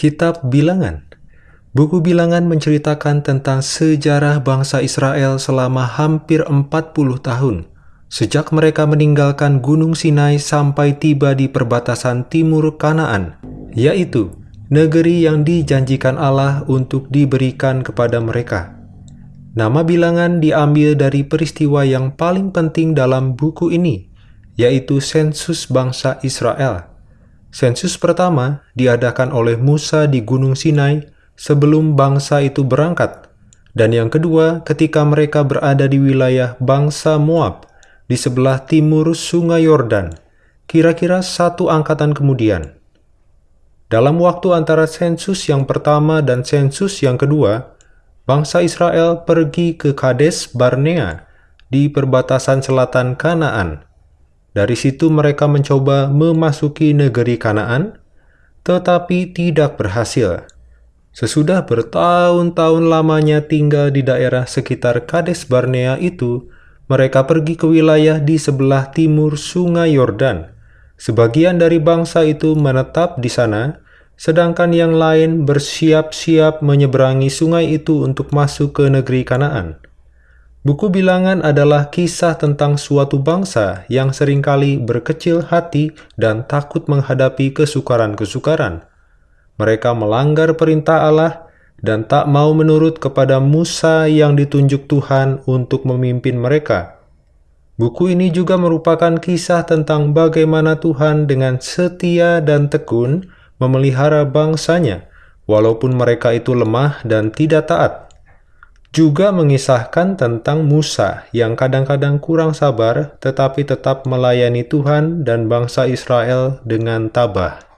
Kitab Bilangan Buku Bilangan menceritakan tentang sejarah bangsa Israel selama hampir 40 tahun, sejak mereka meninggalkan Gunung Sinai sampai tiba di perbatasan timur Kanaan, yaitu negeri yang dijanjikan Allah untuk diberikan kepada mereka. Nama bilangan diambil dari peristiwa yang paling penting dalam buku ini, yaitu sensus bangsa Israel. Sensus pertama diadakan oleh Musa di Gunung Sinai sebelum bangsa itu berangkat, dan yang kedua ketika mereka berada di wilayah bangsa Moab di sebelah timur Sungai Yordan, kira-kira satu angkatan kemudian. Dalam waktu antara sensus yang pertama dan sensus yang kedua, bangsa Israel pergi ke Kades Barnea di perbatasan selatan Kanaan. Dari situ mereka mencoba memasuki negeri Kanaan, tetapi tidak berhasil. Sesudah bertahun-tahun lamanya tinggal di daerah sekitar Kades Barnea itu, mereka pergi ke wilayah di sebelah timur Sungai Yordan. Sebagian dari bangsa itu menetap di sana, sedangkan yang lain bersiap-siap menyeberangi sungai itu untuk masuk ke negeri Kanaan. Buku bilangan adalah kisah tentang suatu bangsa yang sering kali berkecil hati dan takut menghadapi kesukaran-kesukaran. Mereka melanggar perintah Allah dan tak mau menurut kepada Musa yang ditunjuk Tuhan untuk memimpin mereka. Buku ini juga merupakan kisah tentang bagaimana Tuhan dengan setia dan tekun memelihara bangsanya, walaupun mereka itu lemah dan tidak taat. Juga mengisahkan tentang Musa yang kadang-kadang kurang sabar tetapi tetap melayani Tuhan dan bangsa Israel dengan tabah.